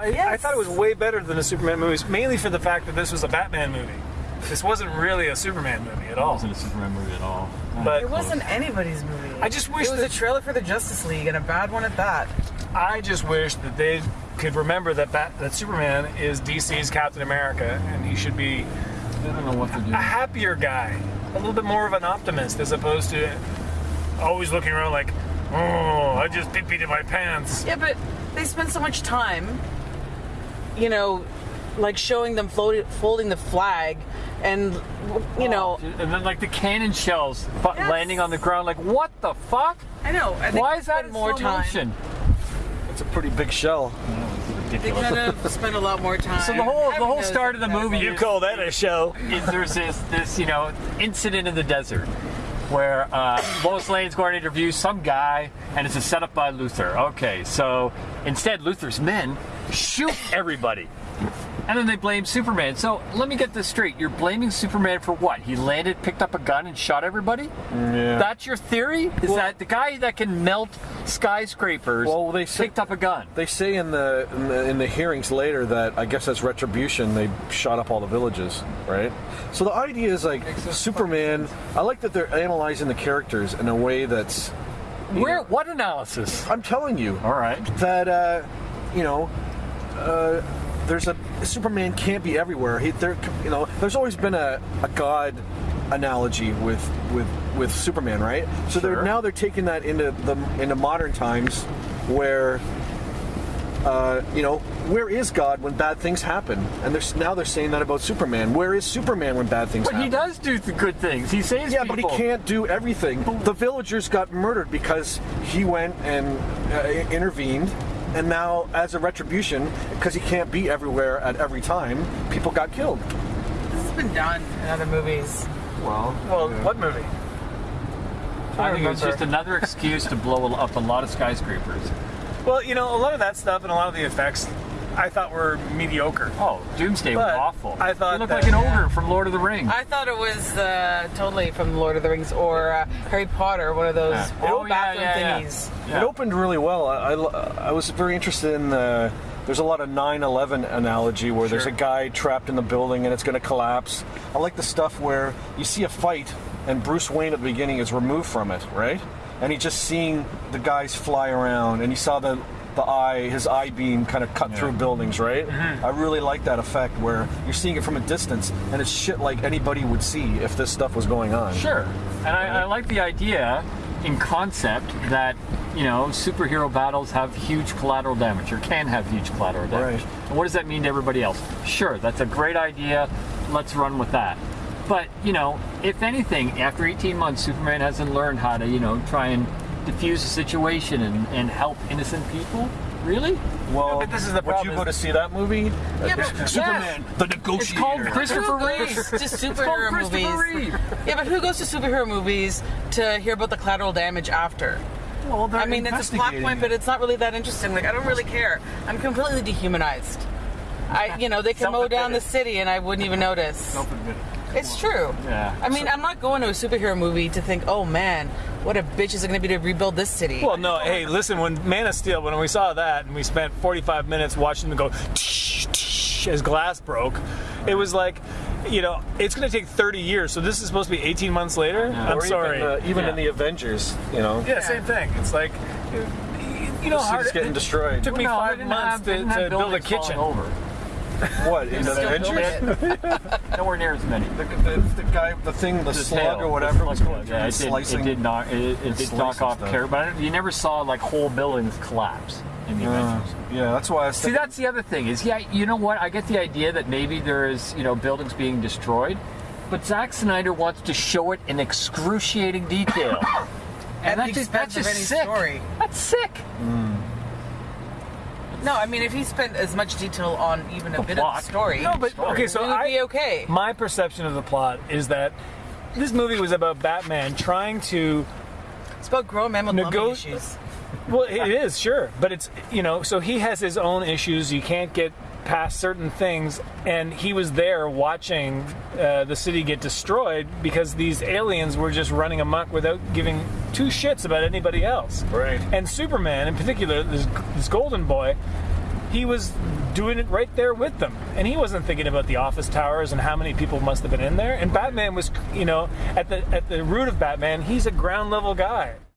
Uh, I, I thought it was way better than the Superman movies, mainly for the fact that this was a Batman movie. This wasn't really a Superman movie at all. It wasn't a Superman movie at all. But- It wasn't anybody's movie. I just wish it was that- a trailer for the Justice League and a bad one at that. I just wish that they could remember that Bat- that Superman is DC's Captain America, and he should be I don't know what to do. a happier guy, a little bit more of an optimist, as opposed to always looking around like, oh, I just pee peed in my pants. Yeah, but they spend so much time, you know, like showing them floating, folding the flag, and you know, oh, and then like the cannon shells fu- Yes. landing on the ground. Like what the fuck? I know. I Why is that more slow time? motion? It's a pretty big shell. They Ridiculous. could have spent a lot more time. So the whole the whole start of the movie You is, call that a show? is there's this this you know incident in the desert where uh, Lois Lane's going to interview some guy and it's a setup by Luthor. Okay, so instead Luthor's men shoot everybody. And then they blame Superman. So let me get this straight. You're blaming Superman for what? He landed, picked up a gun, and shot everybody? Yeah. That's your theory? Is that the guy that can melt skyscrapers Well, they say- picked up a gun? They say in the, in the in the hearings later that I guess that's retribution. They shot up all the villages, right? So the idea is like Superman. I like that they're analyzing the characters in a way that's. Where? What analysis? I'm telling you All right. that uh, you know. Uh, there's a Superman can't be everywhere. He, there, you know, there's always been a, a god analogy with with with Superman, right? So Sure. they're now they're taking that into the into modern times, where uh, you know, where is God when bad things happen? And there's now they're saying that about Superman. Where is Superman when bad things But happen? he does do the good things. He saves Yeah, but he can't do everything. The villagers got murdered because he went and uh, intervened, and now, as a retribution, because he can't be everywhere at every time, people got killed. This has been done in other movies. Well, Well, what movie? I think it was just another excuse to blow up a lot of skyscrapers. Well, you know, a lot of that stuff and a lot of the effects I thought were mediocre. Oh, Doomsday But was awful. I thought it looked that- like an ogre from Lord of the Rings. I thought it was uh, totally from Lord of the Rings or uh, Harry Potter, one of those Yeah. old Oh, bathroom yeah, yeah. thingies. Yeah. it opened really well. I, I, I was very interested in the. There's a lot of 9/11 analogy where there's a guy trapped in the building and it's going to collapse. I like the stuff where you see a fight and Bruce Wayne at the beginning is removed from it, right? And he's just seeing the guys fly around, and you saw the the eye, his eye beam kind of cut through buildings, right? Mm-hmm. I really like that effect where you're seeing it from a distance, and it's shit like anybody would see if this stuff was going on. Sure. And I, I like the idea in concept that, you know, superhero battles have huge collateral damage or can have huge collateral damage. Right. And what does that mean to everybody else? Sure, that's a great idea. Let's run with that. But, you know, if anything, after 18 months, Superman hasn't learned how to, you know, try and diffuse the situation and, and help innocent people. Really? Well, but this is the would problem you go to see that movie? Yeah, but- Superman, the It's negotiator. called Christopher Who Reeve. goes to It's called superhero Christopher movies? Reeve. Yeah, but who goes to superhero movies to hear about the collateral damage after? Well, they're I mean, it's a plot point, but it's not really that interesting. Like, I don't really care. I'm completely dehumanized. I, you know, they can mow down the city and I wouldn't even notice. It's true. Yeah. I mean, I'm not going to a superhero movie to think, oh man, what a bitch is it going to be to rebuild this city. Well, no, hey, listen, when Man of Steel, when we saw that and we spent 45 minutes watching them go tsh, tsh, as glass broke, it was like, you know, it's going to take 30 years, so this is supposed to be 18 months later? I'm Or sorry. Even, uh, even Yeah. in the Avengers, you know, yeah, same thing. It's like, you know, the hard, city's getting it destroyed. took me No, five didn't months have- to, to build a kitchen. Over. What in the Still Avengers? Nowhere near as many. The, the, the guy, the thing, the, The slug tail, or whatever the was slug going through yeah, and it did, slicing. It did knock. It, it did knock off stuff. care, but I- you never saw like whole buildings collapse in the Uh, Avengers. yeah, that's why I was See, that's the other thing is, yeah, you know what? I get the idea that maybe there is, you know, buildings being destroyed, but Zack Snyder wants to show it in excruciating detail. And that's just, that's just any sick. story. That's sick. No, I mean, if he spent as much detail on even a The bit plot. of the story, No, but okay, so it would I, be okay. my perception of the plot is that this movie was about Batman trying to It's about grown men with Nego- issues. Well, it is sure, but it's you know, so he has his own issues. You can't get past certain things, and he was there watching uh, the city get destroyed because these aliens were just running amok without giving two shits about anybody else. Right. And Superman, in particular, this, this Golden Boy, he was doing it right there with them, and he wasn't thinking about the office towers and how many people must have been in there. And Batman was, you know, at the at the root of Batman, he's a ground level guy.